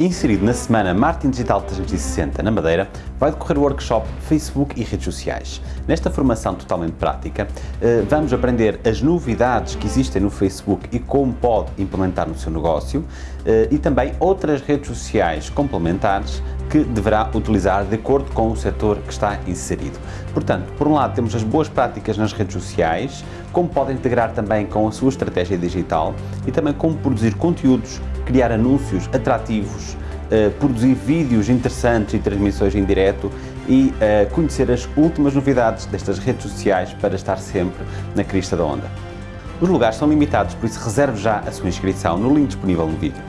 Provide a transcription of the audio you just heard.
Inserido na semana Marketing Digital 360 na Madeira, vai decorrer o workshop Facebook e redes sociais. Nesta formação totalmente prática, eh, vamos aprender as novidades que existem no Facebook e como pode implementar no seu negócio eh, e também outras redes sociais complementares que deverá utilizar de acordo com o setor que está inserido. Portanto, por um lado temos as boas práticas nas redes sociais, como pode integrar também com a sua estratégia digital e também como produzir conteúdos criar anúncios atrativos, uh, produzir vídeos interessantes e transmissões em direto e uh, conhecer as últimas novidades destas redes sociais para estar sempre na crista da onda. Os lugares são limitados, por isso reserve já a sua inscrição no link disponível no vídeo.